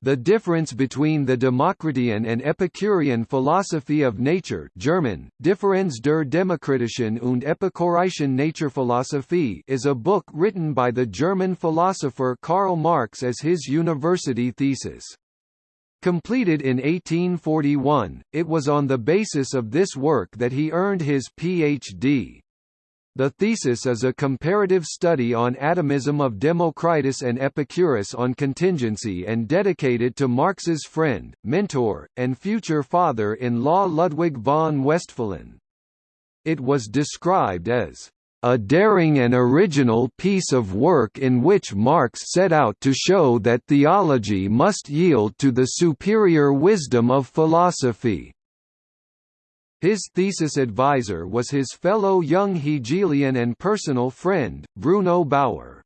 The difference between the Democritean and Epicurean philosophy of nature German, Differenz der demokritischen und epikureischen Naturphilosophie is a book written by the German philosopher Karl Marx as his university thesis. Completed in 1841, it was on the basis of this work that he earned his Ph.D. The thesis is a comparative study on atomism of Democritus and Epicurus on contingency and dedicated to Marx's friend, mentor, and future father-in-law Ludwig von Westphalen. It was described as a daring and original piece of work in which Marx set out to show that theology must yield to the superior wisdom of philosophy. His thesis advisor was his fellow young Hegelian and personal friend, Bruno Bauer.